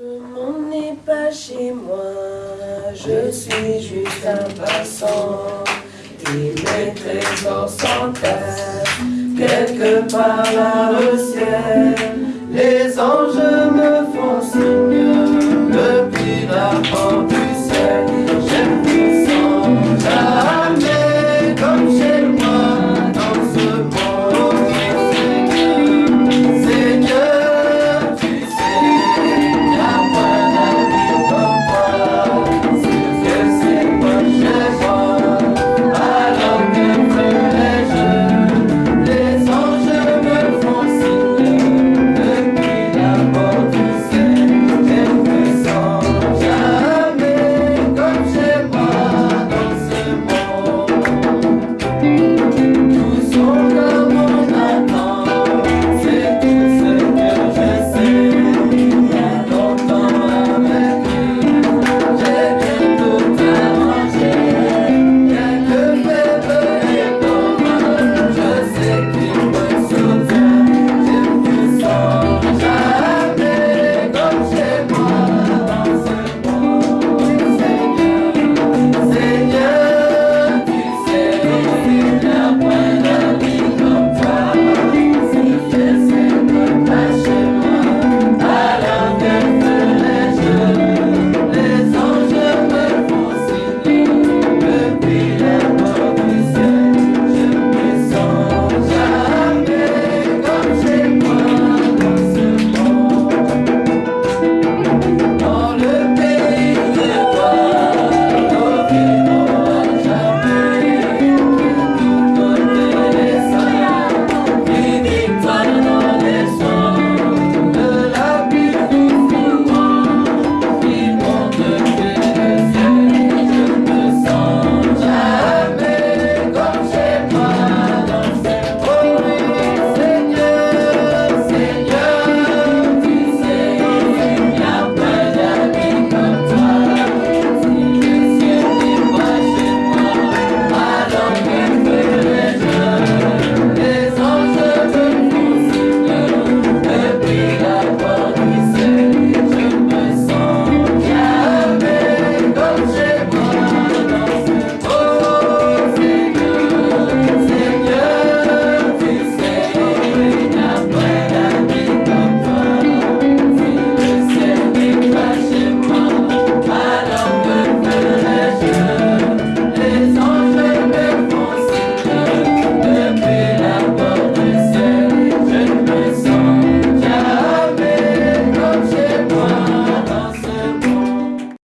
Ce monde n'est pas chez moi, je suis juste un passant. Et mes trésors s'entassent quelque part là au ciel. Les anges